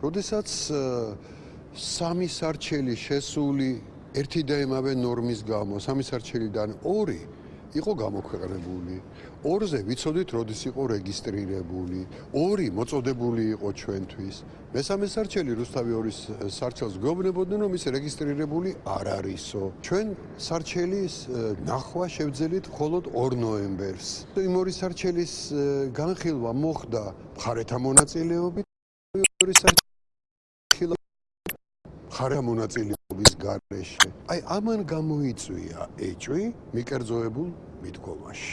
როდესაც სამი სარჩელი შესული ერთი და იმავე ნორმის გამო, სამი სარჩელიდან ორი იყო გამოქვეყნებული. ორზე ვიცოდით, როდის იყო რეგისტრირებული. ორი მოწოდებული იყო ჩვენთვის. მესამე სარჩელი რუსთავი ორის სარჩელს გვეუბნებოდნენ, რომ ის რეგისტრირებული არ არისო. ჩვენ სარჩელის ნახვა შევძელით მხოლოდ 2 ნოემბერს. იმ ორი სარჩელის განხილვა მოხდა მხარეთა მონაწილეობით. ორი სარჩელი მხარეთა მონაწილეობის გარეშე. აი ამან გამოიწვია ეჭვი მიკერძოებულ მიდგომაში.